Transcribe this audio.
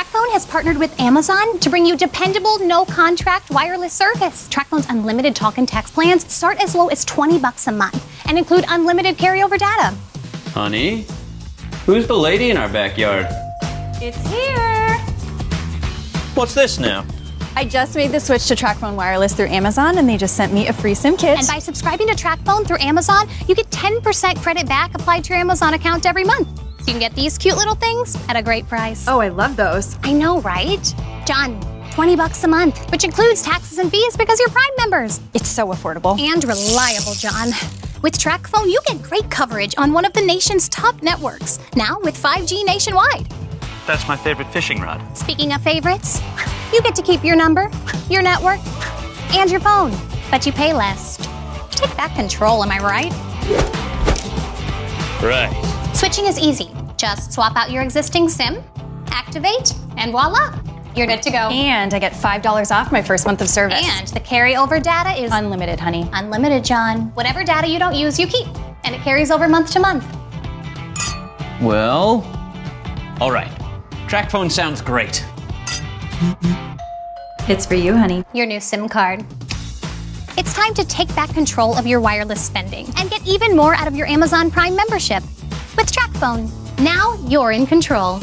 TracFone has partnered with Amazon to bring you dependable, no-contract wireless service. TracFone's unlimited talk and text plans start as low as 20 bucks a month and include unlimited carryover data. Honey, who's the lady in our backyard? It's here. What's this now? I just made the switch to TracFone Wireless through Amazon and they just sent me a free SIM kit. And by subscribing to TracFone through Amazon, you get 10% credit back applied to your Amazon account every month. So you can get these cute little things at a great price. oh, I love those. I know, right? John, 20 bucks a month, which includes taxes and fees because you're Prime members. It's so affordable. And reliable, John. With TracFone, you get great coverage on one of the nation's top networks, now with 5G nationwide. That's my favorite fishing rod. Speaking of favorites, you get to keep your number, your network, and your phone, but you pay less. Take back control, am I right? Right. Switching is easy. Just swap out your existing SIM, activate, and voila, you're good to go. And I get $5 off my first month of service. And the carryover data is unlimited, honey. unlimited, John. Whatever data you don't use, you keep, and it carries over month to month. Well, all right. TracFone sounds great. It's for you, honey. Your new SIM card. It's time to take back control of your wireless spending and get even more out of your Amazon Prime membership. With TracFone, now you're in control.